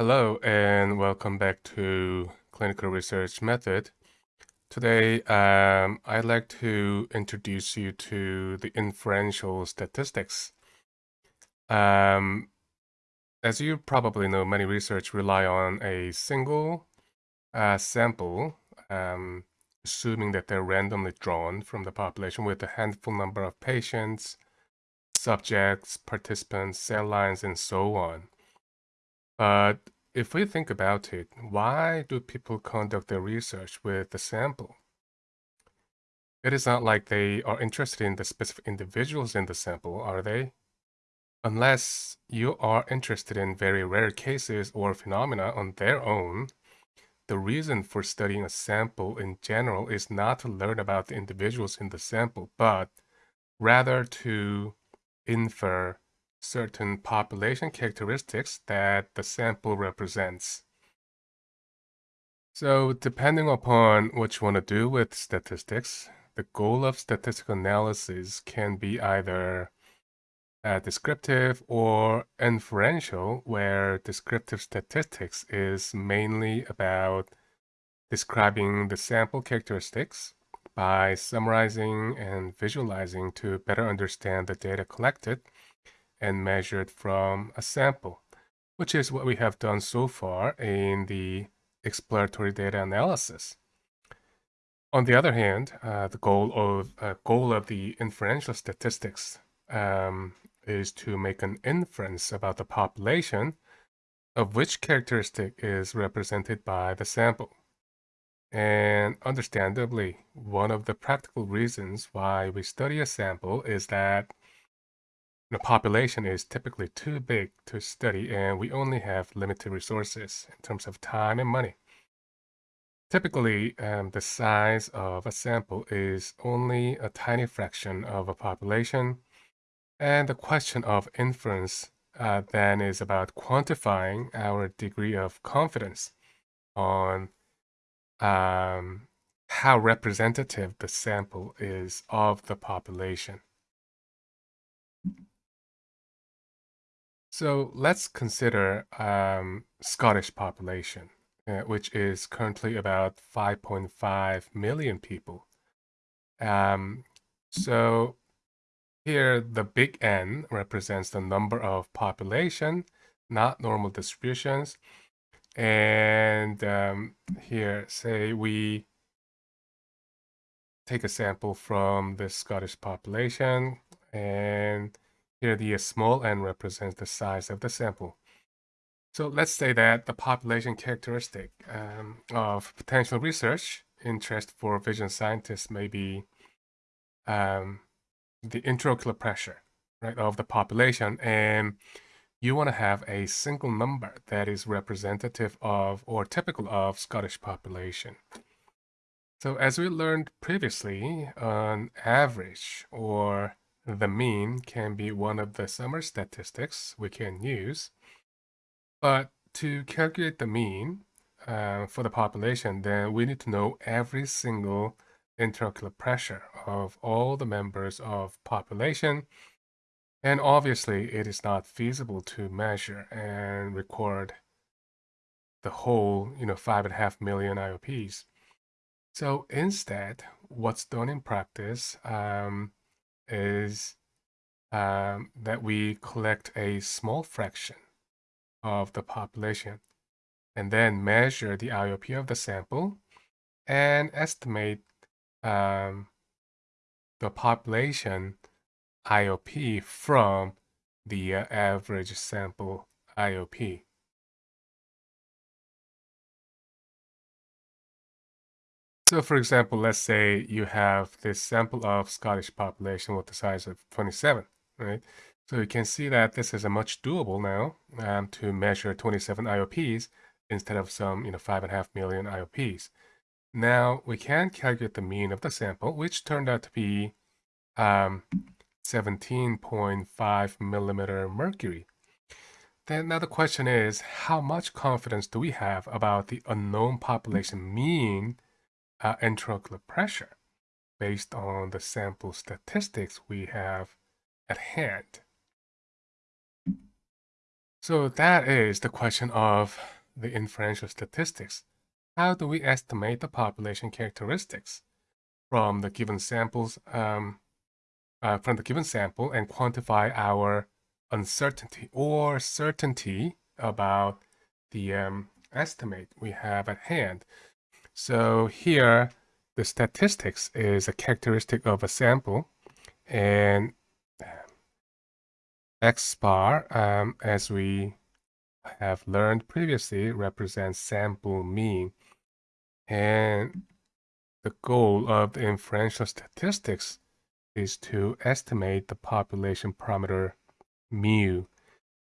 Hello and welcome back to Clinical Research Method. Today, um, I'd like to introduce you to the inferential statistics. Um, as you probably know, many research rely on a single uh, sample, um, assuming that they're randomly drawn from the population with a handful number of patients, subjects, participants, cell lines, and so on. But if we think about it, why do people conduct their research with the sample? It is not like they are interested in the specific individuals in the sample, are they? Unless you are interested in very rare cases or phenomena on their own, the reason for studying a sample in general is not to learn about the individuals in the sample, but rather to infer certain population characteristics that the sample represents. So depending upon what you want to do with statistics, the goal of statistical analysis can be either uh, descriptive or inferential, where descriptive statistics is mainly about describing the sample characteristics by summarizing and visualizing to better understand the data collected and measured from a sample, which is what we have done so far in the exploratory data analysis. On the other hand, uh, the goal of uh, goal of the inferential statistics um, is to make an inference about the population of which characteristic is represented by the sample. And understandably, one of the practical reasons why we study a sample is that the population is typically too big to study and we only have limited resources in terms of time and money. Typically, um, the size of a sample is only a tiny fraction of a population, and the question of inference uh, then is about quantifying our degree of confidence on um, how representative the sample is of the population. So let's consider um, Scottish population, uh, which is currently about 5.5 million people. Um, so here, the big N represents the number of population, not normal distributions. And um, here, say we take a sample from the Scottish population and here the small n represents the size of the sample. So let's say that the population characteristic um, of potential research interest for vision scientists may be um, the intraocular pressure right, of the population. And you want to have a single number that is representative of or typical of Scottish population. So as we learned previously, on average or the mean can be one of the summary statistics we can use. But to calculate the mean uh, for the population, then we need to know every single intraocular pressure of all the members of population. And obviously, it is not feasible to measure and record the whole, you know, five and a half million IOPs. So instead, what's done in practice um, is um, that we collect a small fraction of the population and then measure the IOP of the sample and estimate um, the population IOP from the uh, average sample IOP. So for example, let's say you have this sample of Scottish population with the size of 27, right? So you can see that this is a much doable now um, to measure 27 IOPs instead of some, you know, five and a half million IOPs. Now we can calculate the mean of the sample, which turned out to be um, 17.5 millimeter mercury. Then now the question is, how much confidence do we have about the unknown population mean uh, intraocular pressure based on the sample statistics we have at hand. So that is the question of the inferential statistics. How do we estimate the population characteristics from the given samples um, uh, from the given sample and quantify our uncertainty or certainty about the um, estimate we have at hand. So here, the statistics is a characteristic of a sample and x bar, um, as we have learned previously, represents sample mean. And the goal of the inferential statistics is to estimate the population parameter mu.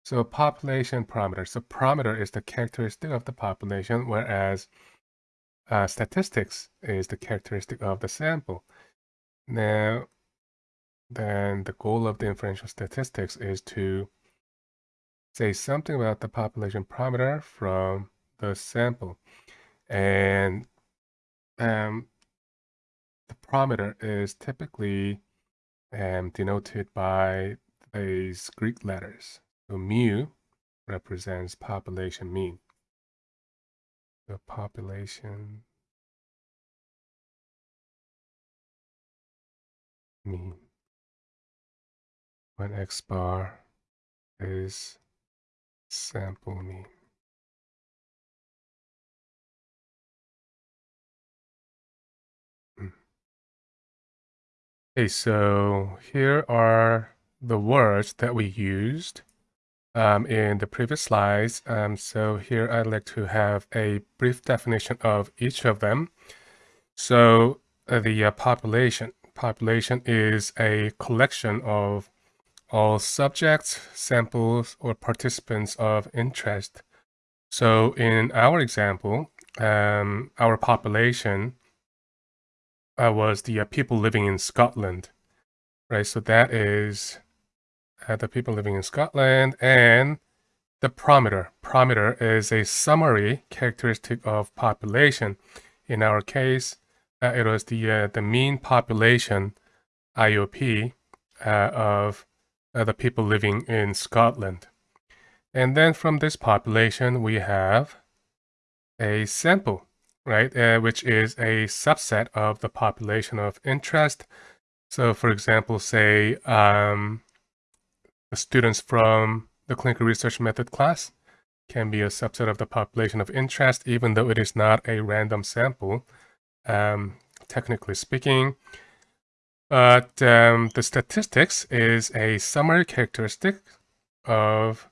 So population parameter. So parameter is the characteristic of the population, whereas uh, statistics is the characteristic of the sample. Now, then the goal of the inferential statistics is to say something about the population parameter from the sample. And um, the parameter is typically um, denoted by these Greek letters. So mu represents population mean. The population mean when x bar is sample mean. Hmm. Okay, so here are the words that we used um, in the previous slides. Um, so here I'd like to have a brief definition of each of them. So uh, the uh, population. Population is a collection of all subjects, samples, or participants of interest. So in our example, um, our population uh, was the uh, people living in Scotland, right? So that is uh, the people living in Scotland and the parameter. Parameter is a summary characteristic of population. In our case, uh, it was the uh, the mean population IOP uh, of the people living in Scotland. And then from this population, we have a sample right, uh, which is a subset of the population of interest. So for example, say um, the students from the clinical research method class can be a subset of the population of interest, even though it is not a random sample, um, technically speaking. But um, the statistics is a summary characteristic of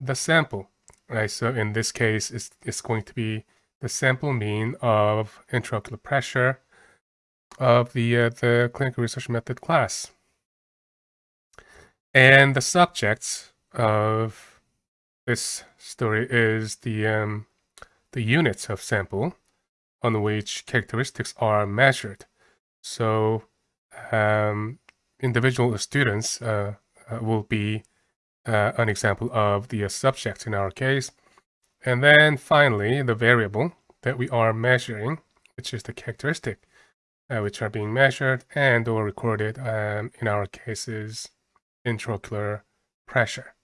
the sample, right? So in this case, it's, it's going to be the sample mean of intraocular pressure of the, uh, the clinical research method class. And the subjects of this story is the, um, the units of sample on which characteristics are measured. So um, individual students uh, uh will be uh, an example of the uh, subject in our case. And then finally, the variable that we are measuring, which is the characteristic, uh, which are being measured and or recorded, um, in our cases, intraocular pressure.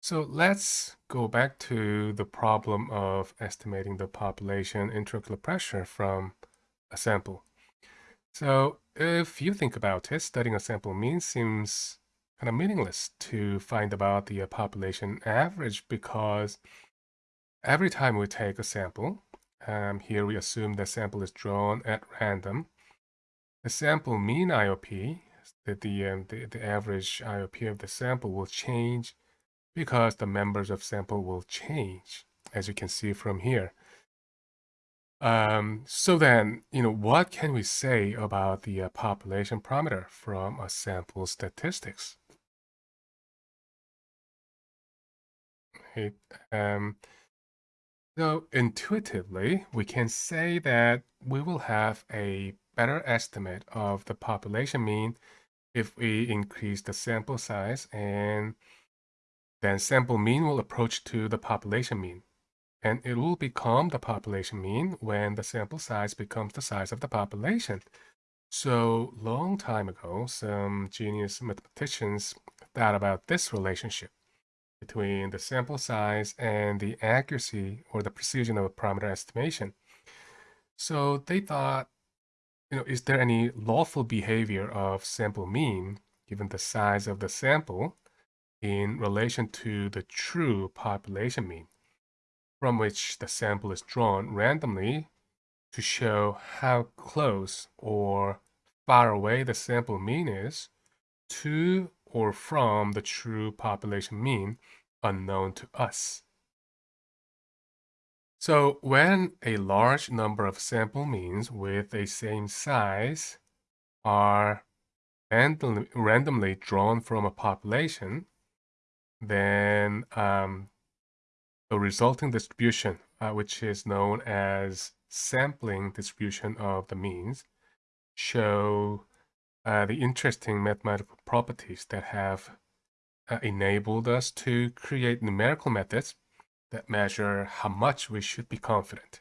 So let's go back to the problem of estimating the population intraocular pressure from a sample. So if you think about it, studying a sample mean seems kind of meaningless to find about the population average because every time we take a sample, um, here we assume the sample is drawn at random, the sample mean IOP, the, the, um, the, the average IOP of the sample will change because the members of sample will change, as you can see from here. Um, so then, you know, what can we say about the uh, population parameter from a sample statistics? right? Um, so intuitively, we can say that we will have a better estimate of the population mean if we increase the sample size and then sample mean will approach to the population mean. And it will become the population mean when the sample size becomes the size of the population. So long time ago, some genius mathematicians thought about this relationship between the sample size and the accuracy or the precision of a parameter estimation. So they thought, you know, is there any lawful behavior of sample mean given the size of the sample in relation to the true population mean, from which the sample is drawn randomly to show how close or far away the sample mean is to or from the true population mean unknown to us. So when a large number of sample means with a same size are randomly, randomly drawn from a population, then um, the resulting distribution, uh, which is known as sampling distribution of the means, show uh, the interesting mathematical properties that have uh, enabled us to create numerical methods that measure how much we should be confident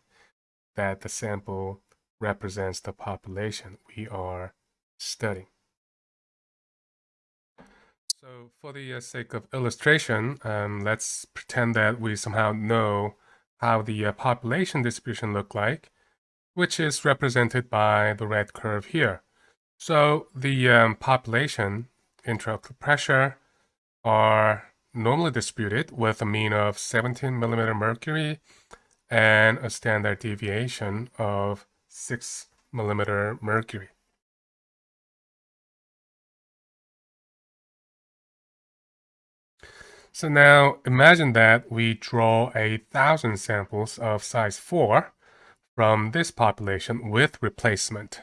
that the sample represents the population we are studying. So for the uh, sake of illustration, um, let's pretend that we somehow know how the uh, population distribution look like, which is represented by the red curve here. So the um, population intraocular pressure are normally distributed with a mean of 17 millimeter mercury and a standard deviation of 6 millimeter mercury. So now imagine that we draw a thousand samples of size 4 from this population with replacement,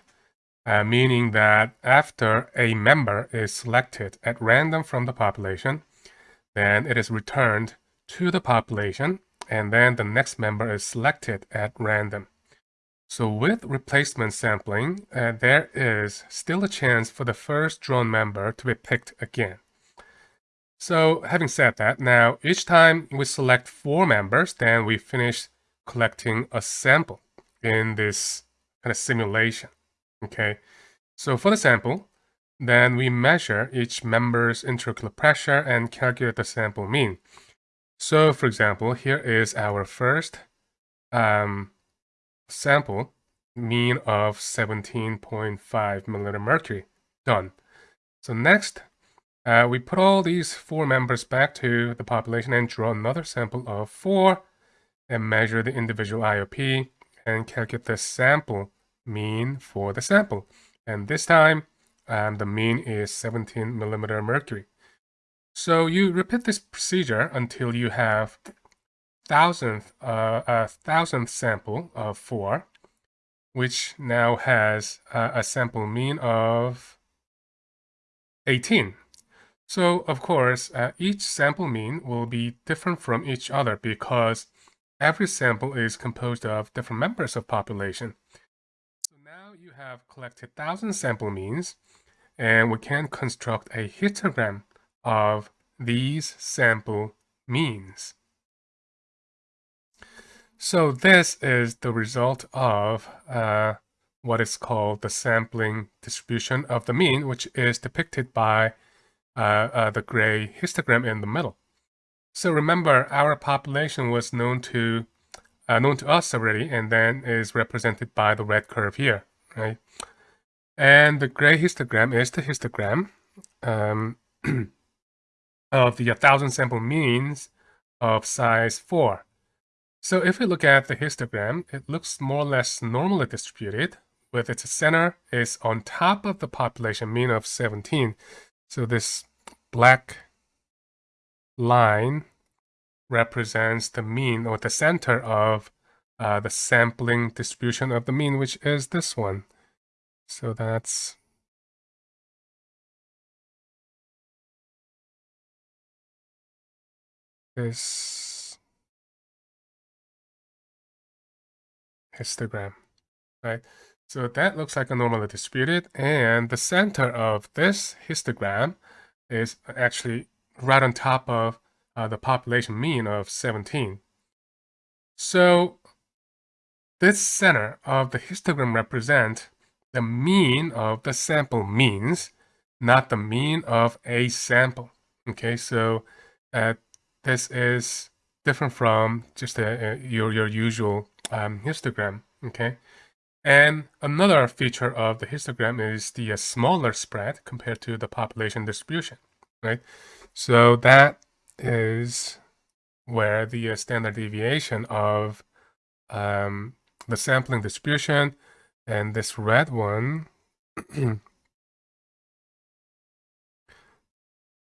uh, meaning that after a member is selected at random from the population, then it is returned to the population, and then the next member is selected at random. So with replacement sampling, uh, there is still a chance for the first drawn member to be picked again. So having said that, now each time we select four members, then we finish collecting a sample in this kind of simulation, okay? So for the sample, then we measure each member's intraocular pressure and calculate the sample mean. So for example, here is our first um, sample, mean of 17.5 milliliter mercury, done. So next, uh, we put all these four members back to the population and draw another sample of four and measure the individual IOP and calculate the sample mean for the sample. And this time, um, the mean is 17 millimeter mercury. So you repeat this procedure until you have thousandth, uh, a thousandth sample of four, which now has uh, a sample mean of 18. So of course, uh, each sample mean will be different from each other because every sample is composed of different members of population. So now you have collected 1,000 sample means, and we can construct a histogram of these sample means. So this is the result of uh, what is called the sampling distribution of the mean, which is depicted by uh, uh, the gray histogram in the middle. So remember, our population was known to uh, known to us already, and then is represented by the red curve here, right? And the gray histogram is the histogram um, of the 1,000 sample means of size 4. So if we look at the histogram, it looks more or less normally distributed, with its center is on top of the population mean of 17. So this black line represents the mean or the center of uh, the sampling distribution of the mean, which is this one. So that's this histogram, right? So that looks like a normally distributed, and the center of this histogram is actually right on top of uh, the population mean of 17. So this center of the histogram represent the mean of the sample means, not the mean of a sample. Okay, so uh, this is different from just a, a, your, your usual um, histogram, okay? And another feature of the histogram is the uh, smaller spread compared to the population distribution, right? So that is where the uh, standard deviation of um, the sampling distribution and this red one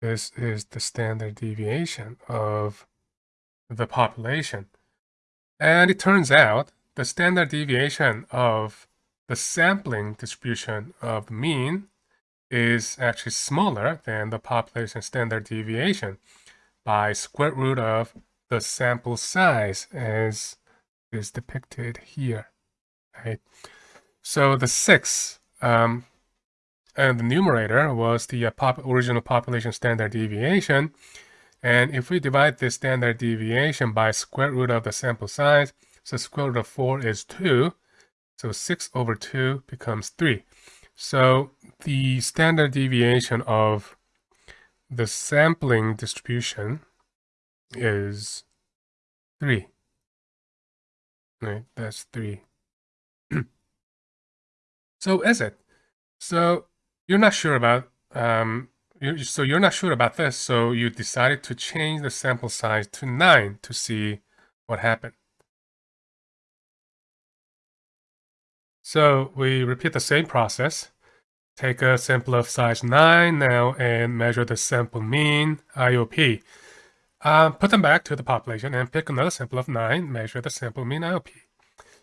this is the standard deviation of the population. And it turns out the standard deviation of the sampling distribution of the mean is actually smaller than the population standard deviation by square root of the sample size as is depicted here, right? So the 6 um, and the numerator was the uh, pop original population standard deviation. And if we divide this standard deviation by square root of the sample size, so square root of 4 is 2. So 6 over 2 becomes 3. So the standard deviation of the sampling distribution is 3. Right, that's 3. So is it? So you're not sure about um, you, so you're not sure about this, so you decided to change the sample size to 9 to see what happened. So we repeat the same process. Take a sample of size 9 now and measure the sample mean, IOP. Uh, put them back to the population and pick another sample of 9, measure the sample mean, IOP.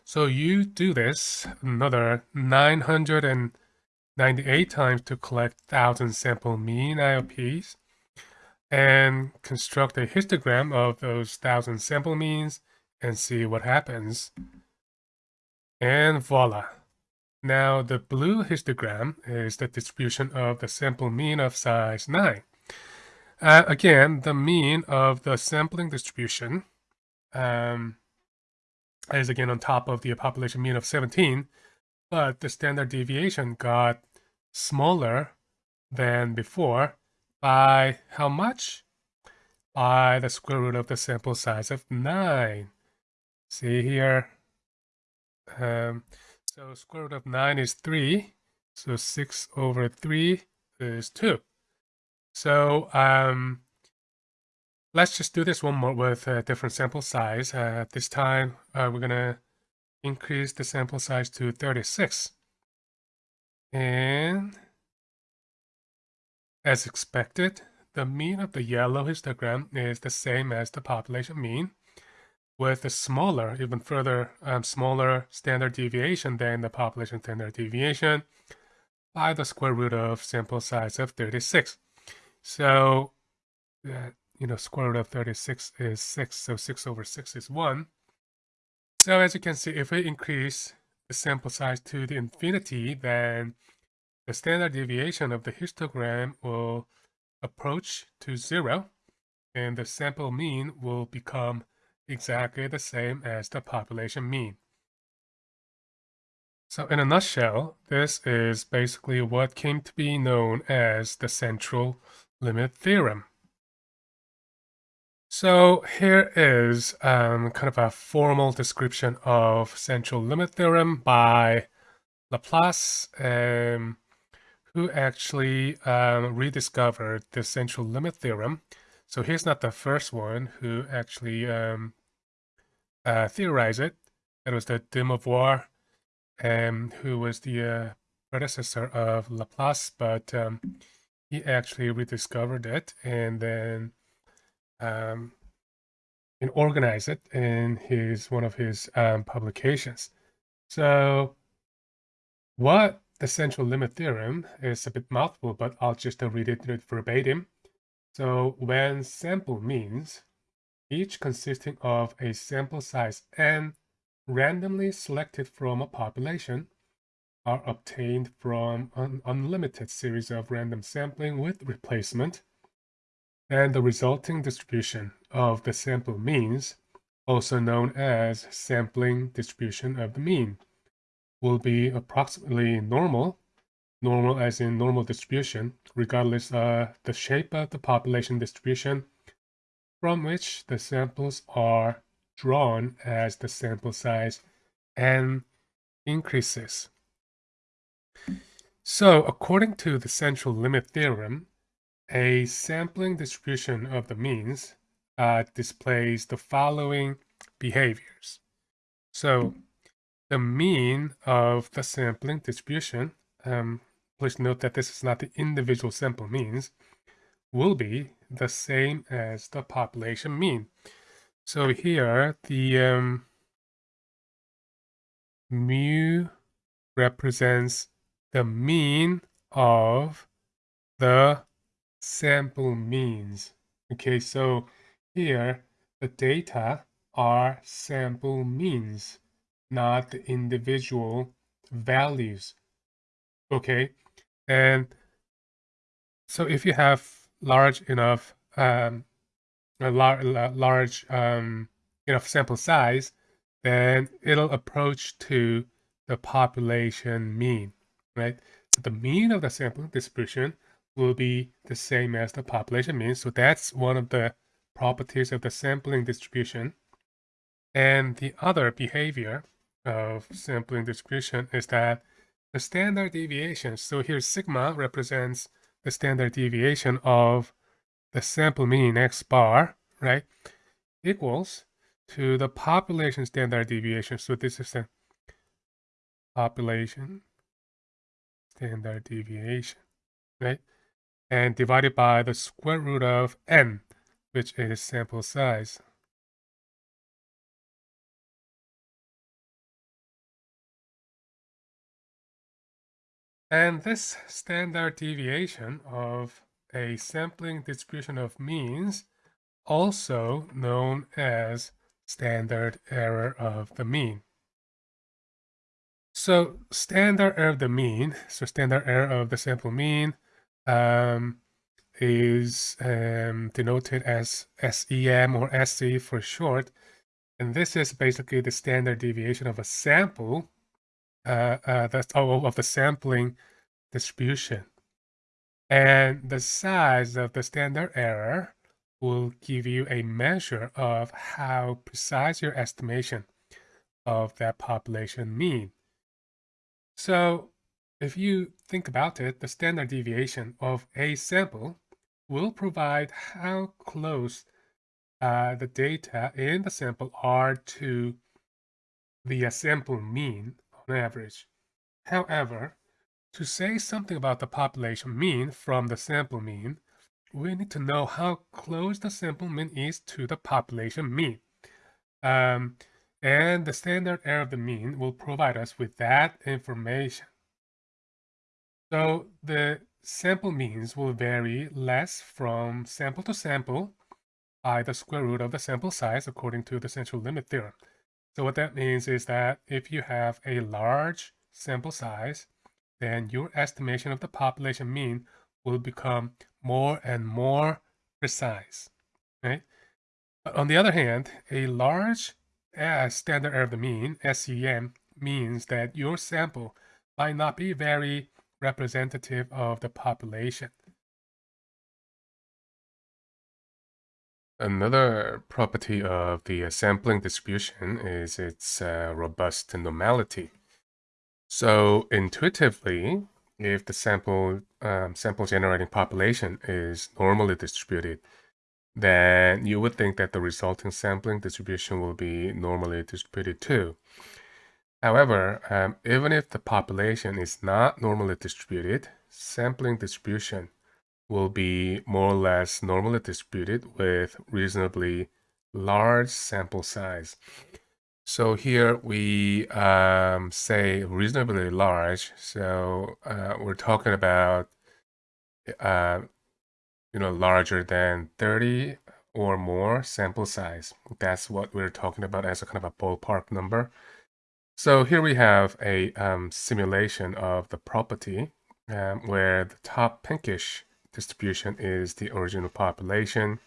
So you do this another 998 times to collect 1,000 sample mean IOPs and construct a histogram of those 1,000 sample means and see what happens. And voila. Now the blue histogram is the distribution of the sample mean of size 9. Uh, again, the mean of the sampling distribution um, is again on top of the population mean of 17, but the standard deviation got smaller than before by how much? By the square root of the sample size of 9. See here, um, so square root of 9 is 3. So 6 over 3 is 2. So um, let's just do this one more with a different sample size. Uh, this time uh, we're going to increase the sample size to 36. And as expected, the mean of the yellow histogram is the same as the population mean with a smaller, even further um, smaller standard deviation than the population standard deviation by the square root of sample size of 36. So, uh, you know, square root of 36 is 6, so 6 over 6 is 1. So as you can see, if we increase the sample size to the infinity, then the standard deviation of the histogram will approach to 0, and the sample mean will become exactly the same as the population mean. So in a nutshell, this is basically what came to be known as the central limit theorem. So here is um, kind of a formal description of central limit theorem by Laplace, um, who actually um, rediscovered the central limit theorem. So he's not the first one who actually um, uh, theorized it. It was the de Moivre, um, who was the uh, predecessor of Laplace, but um, he actually rediscovered it and then um, and organize it in his one of his um, publications. So what the central limit theorem is a bit mouthful, but I'll just uh, read it verbatim. So when sample means each consisting of a sample size n randomly selected from a population, are obtained from an unlimited series of random sampling with replacement, and the resulting distribution of the sample means, also known as sampling distribution of the mean, will be approximately normal normal as in normal distribution, regardless of the shape of the population distribution from which the samples are drawn as the sample size n increases. So according to the central limit theorem, a sampling distribution of the means uh, displays the following behaviors. So the mean of the sampling distribution, um, please note that this is not the individual sample means, will be the same as the population mean. So here, the um, mu represents the mean of the sample means. Okay, so here the data are sample means, not the individual values. Okay, and so if you have large enough um, a lar large um, enough sample size, then it'll approach to the population mean, right? So the mean of the sample distribution will be the same as the population mean. So that's one of the properties of the sampling distribution. And the other behavior of sampling distribution is that the standard deviation, so here sigma represents the standard deviation of the sample mean x bar, right, equals to the population standard deviation. So this is the population standard deviation, right? And divided by the square root of n, which is sample size. And this standard deviation of a sampling distribution of means, also known as standard error of the mean. So standard error of the mean, so standard error of the sample mean um, is um, denoted as SEM or SE for short. And this is basically the standard deviation of a sample uh, uh, that's oh, of the sampling distribution. And the size of the standard error will give you a measure of how precise your estimation of that population mean. So if you think about it, the standard deviation of a sample will provide how close uh, the data in the sample are to the sample mean on average. However, to say something about the population mean from the sample mean, we need to know how close the sample mean is to the population mean. Um, and the standard error of the mean will provide us with that information. So the sample means will vary less from sample to sample by the square root of the sample size according to the central limit theorem. So what that means is that if you have a large sample size, then your estimation of the population mean will become more and more precise, right? But on the other hand, a large standard error of the mean, SEM, means that your sample might not be very representative of the population. Another property of the sampling distribution is its uh, robust normality. So intuitively, if the sample um, sample generating population is normally distributed, then you would think that the resulting sampling distribution will be normally distributed too. However, um, even if the population is not normally distributed, sampling distribution will be more or less normally distributed with reasonably large sample size. So here we um, say reasonably large. So uh, we're talking about, uh, you know, larger than 30 or more sample size. That's what we're talking about as a kind of a ballpark number. So here we have a um, simulation of the property um, where the top pinkish distribution is the original population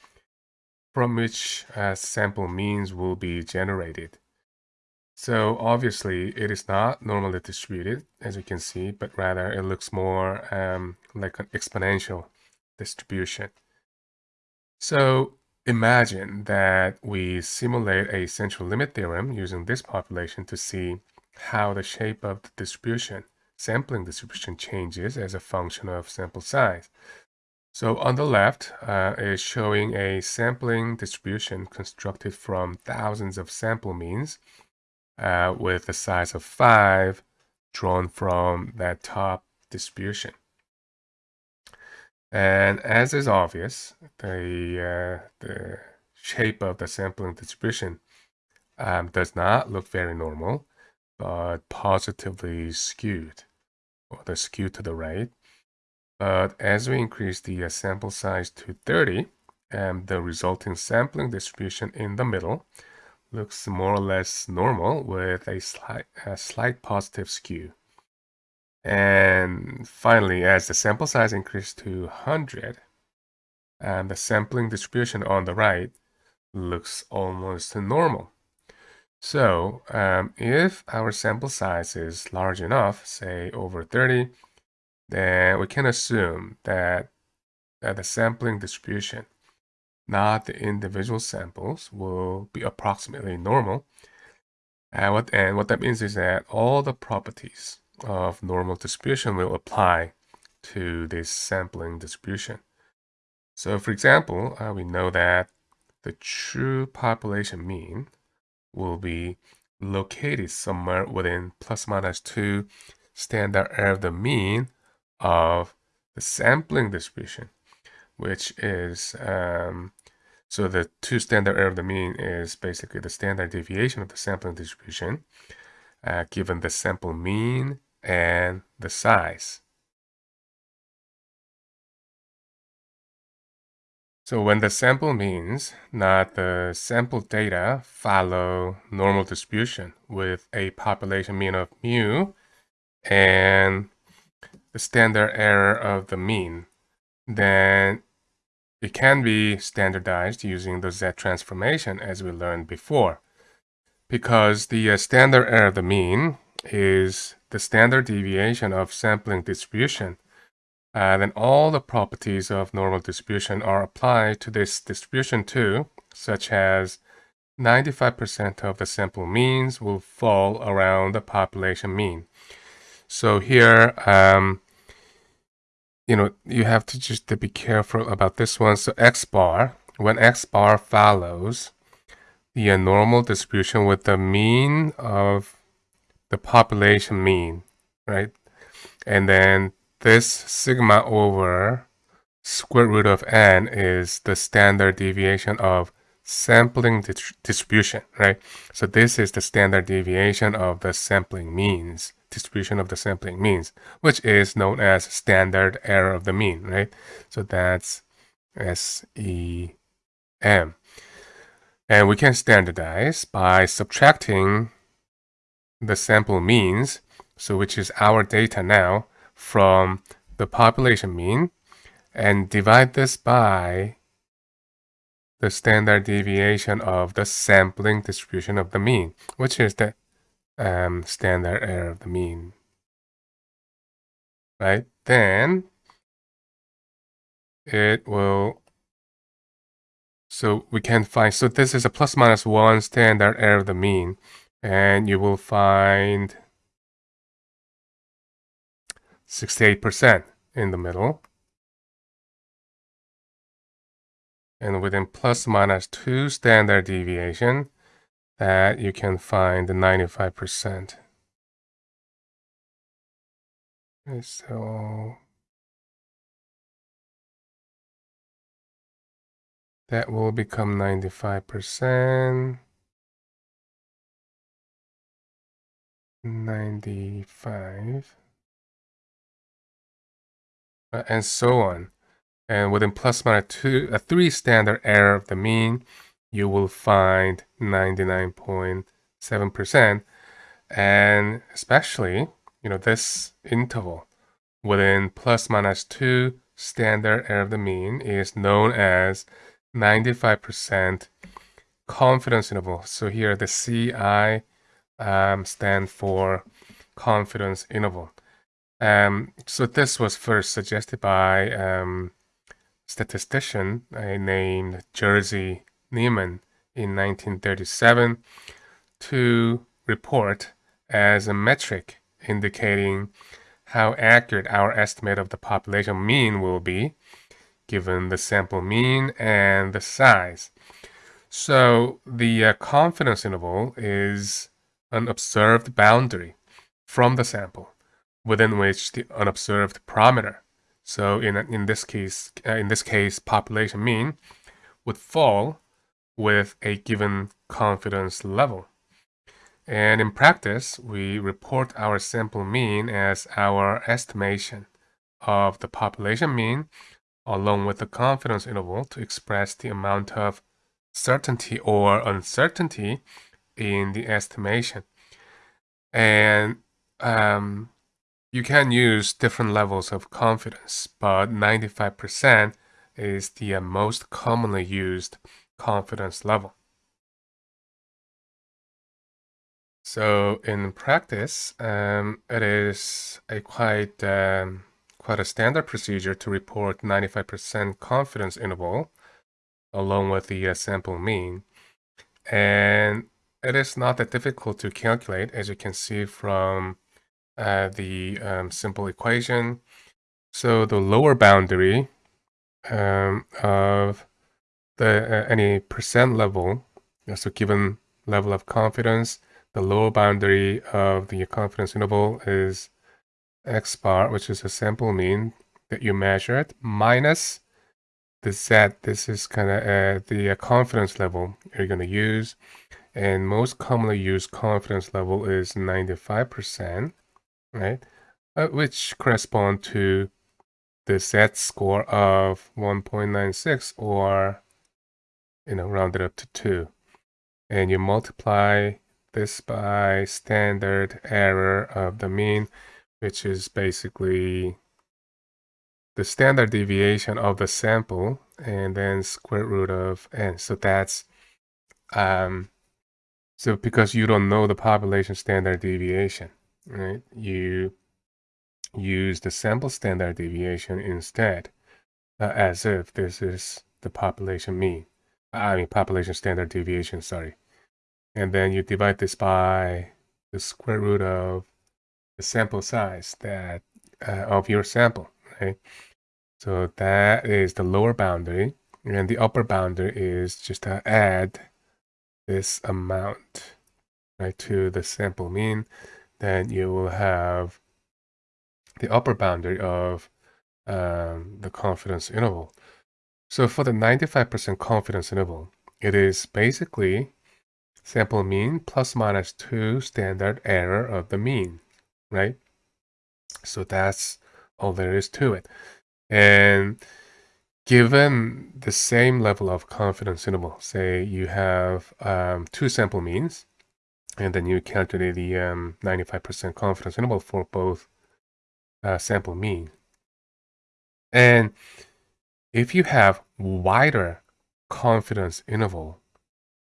from which uh, sample means will be generated. So obviously it is not normally distributed, as you can see, but rather it looks more um, like an exponential distribution. So imagine that we simulate a central limit theorem using this population to see how the shape of the distribution, sampling distribution changes as a function of sample size. So on the left uh, is showing a sampling distribution constructed from thousands of sample means uh, with a size of 5 drawn from that top distribution. And as is obvious, the, uh, the shape of the sampling distribution um, does not look very normal, but positively skewed, or the skew to the right. But as we increase the uh, sample size to 30, and the resulting sampling distribution in the middle looks more or less normal with a slight, a slight positive skew. And finally, as the sample size increases to 100, and the sampling distribution on the right looks almost normal. So um, if our sample size is large enough, say over 30, then we can assume that, that the sampling distribution not the individual samples, will be approximately normal. And what, and what that means is that all the properties of normal distribution will apply to this sampling distribution. So for example, uh, we know that the true population mean will be located somewhere within plus minus 2 standard error of the mean of the sampling distribution which is, um, so the two standard error of the mean is basically the standard deviation of the sampling distribution uh, given the sample mean and the size. So when the sample means, not the sample data, follow normal distribution with a population mean of mu and the standard error of the mean then it can be standardized using the Z transformation as we learned before. Because the uh, standard error of the mean is the standard deviation of sampling distribution, uh, then all the properties of normal distribution are applied to this distribution too, such as 95% of the sample means will fall around the population mean. So here, um, you know, you have to just to be careful about this one. So X bar, when X bar follows the normal distribution with the mean of the population mean, right? And then this sigma over square root of n is the standard deviation of sampling distribution, right? So this is the standard deviation of the sampling means distribution of the sampling means, which is known as standard error of the mean, right? So that's SEM. And we can standardize by subtracting the sample means, so which is our data now, from the population mean, and divide this by the standard deviation of the sampling distribution of the mean, which is the um, standard error of the mean. Right? Then it will, so we can find, so this is a plus minus one standard error of the mean, and you will find 68% in the middle. And within plus minus 2 standard deviation, that you can find the 95%. Okay, so that will become 95%. 95 uh, and so on and within plus minus two a three standard error of the mean you will find 99.7%. And especially, you know, this interval within plus minus 2 standard error of the mean is known as 95% confidence interval. So here the CI um, stand for confidence interval. Um, so this was first suggested by um, statistician uh, named Jerzy Neyman in 1937 to report as a metric indicating how accurate our estimate of the population mean will be given the sample mean and the size. So the uh, confidence interval is an observed boundary from the sample within which the unobserved parameter, so in, in this case, uh, in this case, population mean, would fall with a given confidence level. And in practice, we report our sample mean as our estimation of the population mean along with the confidence interval to express the amount of certainty or uncertainty in the estimation. And um, you can use different levels of confidence, but 95% is the uh, most commonly used confidence level. So in practice, um, it is a quite um, quite a standard procedure to report 95% confidence interval along with the uh, sample mean. And it is not that difficult to calculate as you can see from uh, the um, simple equation. So the lower boundary um, of the uh, any percent level, so given level of confidence, the lower boundary of the confidence interval is x bar, which is a sample mean that you measured, minus the z. This is kind of uh, the uh, confidence level you're going to use. And most commonly used confidence level is 95% right? Uh, which correspond to the z score of 1.96 or, you know, rounded up to 2. And you multiply this by standard error of the mean, which is basically the standard deviation of the sample and then square root of n. So that's, um, so because you don't know the population standard deviation, right? You use the sample standard deviation instead, uh, as if this is the population mean. I mean, population standard deviation, sorry. And then you divide this by the square root of sample size that uh, of your sample, right? So that is the lower boundary. And the upper boundary is just to add this amount right to the sample mean then you will have the upper boundary of um, the confidence interval. So for the 95% confidence interval, it is basically sample mean plus minus 2 standard error of the mean, right? So that's all there is to it. And given the same level of confidence interval, say you have um, two sample means, and then you calculate the 95% um, confidence interval for both uh, sample mean. And if you have wider confidence interval,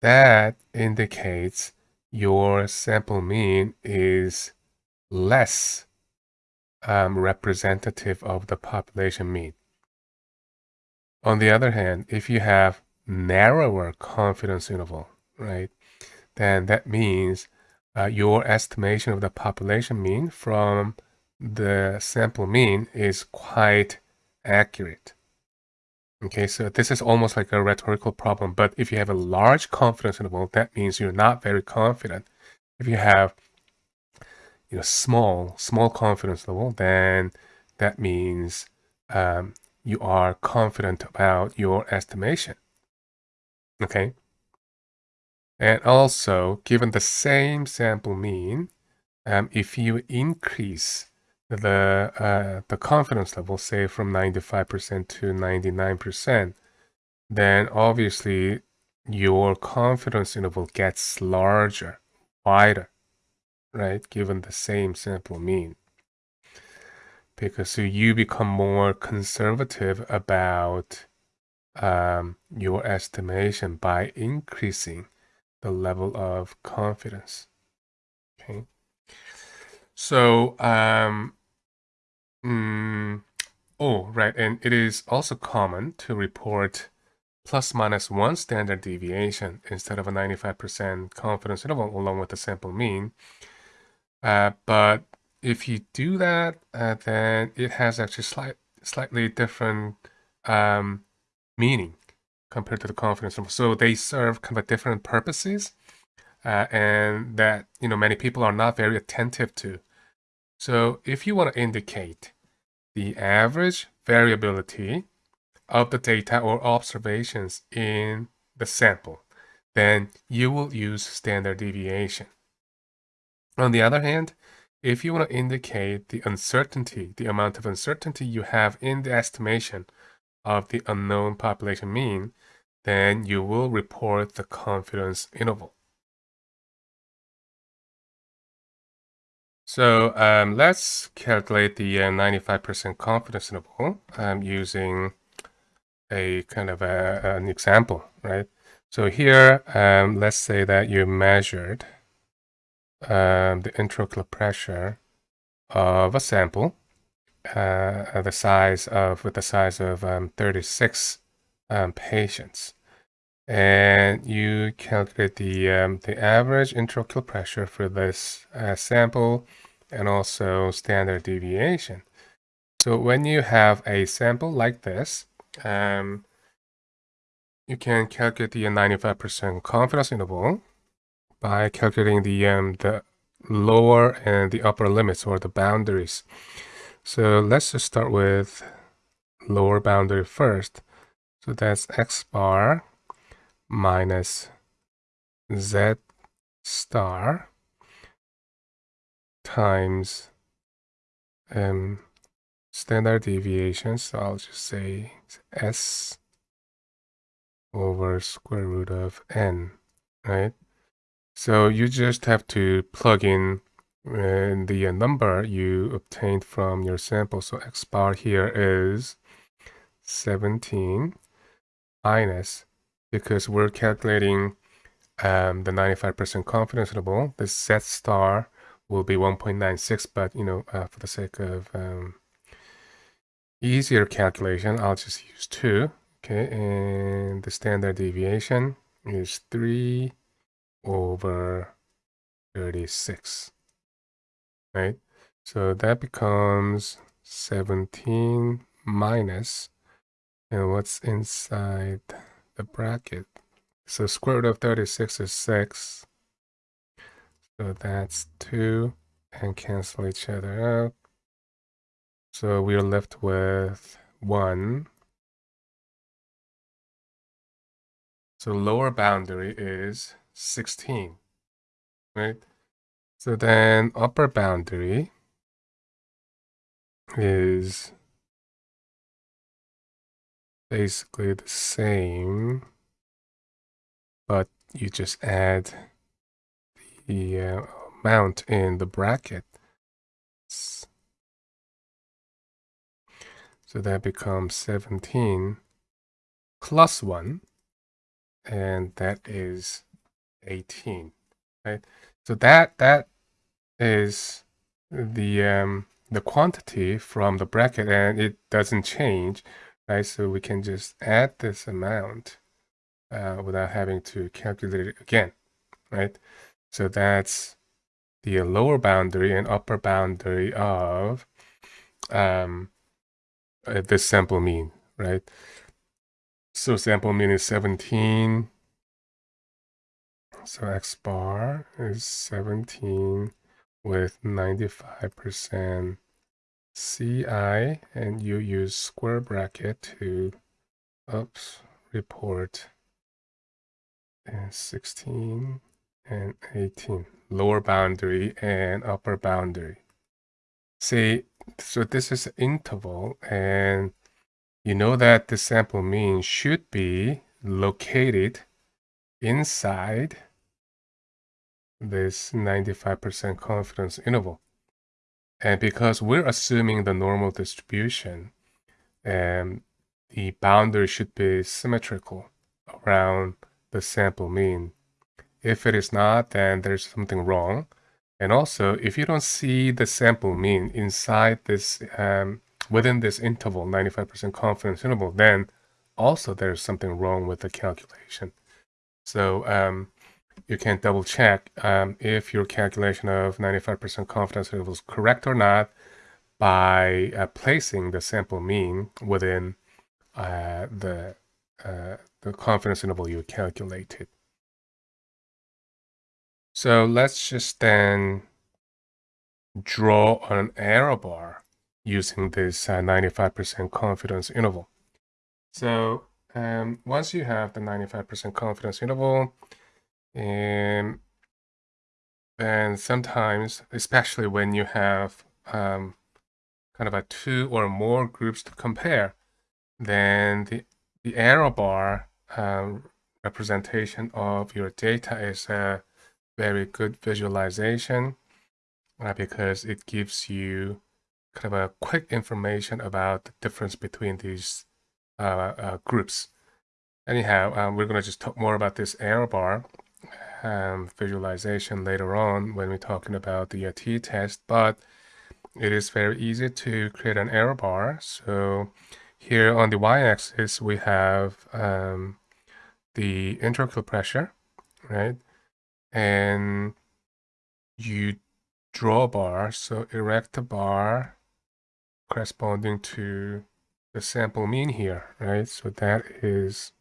that indicates your sample mean is less um, representative of the population mean. On the other hand, if you have narrower confidence interval, right, then that means uh, your estimation of the population mean from the sample mean is quite accurate. Okay, so this is almost like a rhetorical problem, but if you have a large confidence interval, that means you're not very confident. If you have you know, small, small confidence level, then that means um, you are confident about your estimation. Okay, and also, given the same sample mean, um, if you increase the uh, the confidence level, say from 95% to 99%, then obviously your confidence interval gets larger, wider, right? Given the same sample mean. Because so you become more conservative about um, your estimation by increasing the level of confidence. Okay. So, um, mm, oh, right. And it is also common to report plus minus one standard deviation instead of a 95% confidence interval along with the sample mean. Uh, but if you do that, uh, then it has actually slight, slightly different um, meaning compared to the confidence interval. So they serve kind of different purposes uh, and that you know many people are not very attentive to. So if you want to indicate the average variability of the data or observations in the sample, then you will use standard deviation. On the other hand, if you want to indicate the uncertainty, the amount of uncertainty you have in the estimation of the unknown population mean, then you will report the confidence interval. So um, let's calculate the 95% uh, confidence interval um, using a kind of a, an example, right? So here, um, let's say that you measured um, the intraocular pressure of a sample, uh, the size of with the size of um, 36 um, patients, and you calculate the um, the average intraocular pressure for this uh, sample and also standard deviation. So when you have a sample like this, um, you can calculate the 95% confidence interval by calculating the um, the lower and the upper limits or the boundaries. So let's just start with lower boundary first. So that's x bar minus z star times um, standard deviation. So I'll just say s over square root of n, right? So you just have to plug in uh, the number you obtained from your sample. So x bar here is 17 minus, because we're calculating um, the 95% confidence interval, the z star will be 1.96, but you know, uh, for the sake of um, easier calculation, I'll just use 2. Okay, and the standard deviation is 3 over 36. Right? So that becomes 17 minus, and what's inside the bracket? So square root of 36 is 6. So that's 2 and cancel each other out. So we're left with 1. So lower boundary is 16, right? So then upper boundary is basically the same, but you just add the uh, amount in the bracket. So that becomes 17 plus 1, and that is 18, right? So that that is the um, the quantity from the bracket, and it doesn't change, right? So we can just add this amount uh, without having to calculate it again, right? So that's the lower boundary and upper boundary of um, uh, the sample mean, right? So sample mean is 17. So x bar is 17 with 95% CI and you use square bracket to oops report. And 16 and 18 lower boundary and upper boundary. See so this is interval and you know that the sample mean should be located inside this 95% confidence interval and because we're assuming the normal distribution and the boundary should be symmetrical around the sample mean if it is not, then there's something wrong. And also, if you don't see the sample mean inside this, um, within this interval, 95% confidence interval, then also there's something wrong with the calculation. So um, you can double check um, if your calculation of 95% confidence interval is correct or not by uh, placing the sample mean within uh, the, uh, the confidence interval you calculated. So let's just then draw an error bar using this 95% uh, confidence interval. So um, once you have the 95% confidence interval, and then sometimes, especially when you have um, kind of a two or more groups to compare, then the, the error bar um, representation of your data is a very good visualization uh, because it gives you kind of a quick information about the difference between these uh, uh, groups. Anyhow, um, we're going to just talk more about this error bar um, visualization later on when we're talking about the t-test, but it is very easy to create an error bar. So here on the y-axis, we have um, the intraocular pressure, right? and you draw a bar, so erect a bar corresponding to the sample mean here, right? So that is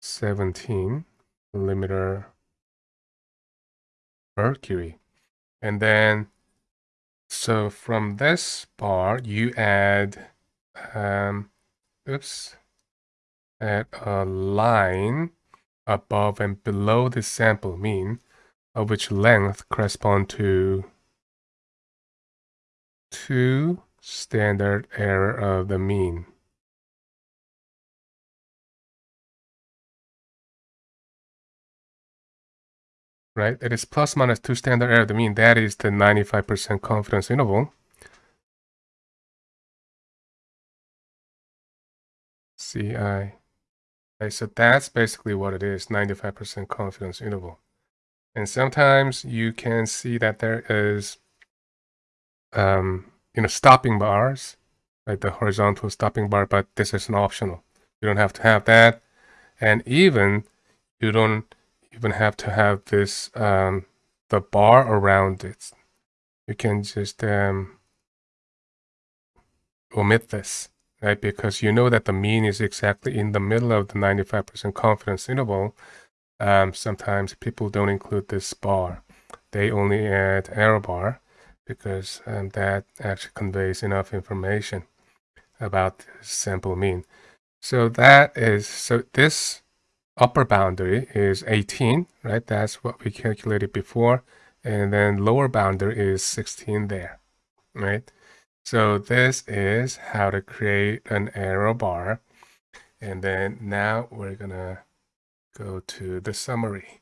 17 millimeter mercury. And then, so from this bar, you add, um, oops, add a line above and below the sample mean, of which length correspond to two standard error of the mean. Right, it is plus minus two standard error the mean. That is the 95% confidence interval. CI. So that's basically what it is, 95% confidence interval. And sometimes you can see that there is, um, you know, stopping bars, like the horizontal stopping bar, but this is an optional. You don't have to have that. And even, you don't even have to have this, um, the bar around it. You can just um, omit this right? Because you know that the mean is exactly in the middle of the 95% confidence interval. Um, sometimes people don't include this bar. They only add error bar because um, that actually conveys enough information about the sample mean. So that is, so this upper boundary is 18, right? That's what we calculated before. And then lower boundary is 16 there, right? So this is how to create an error bar. And then now we're gonna go to the summary.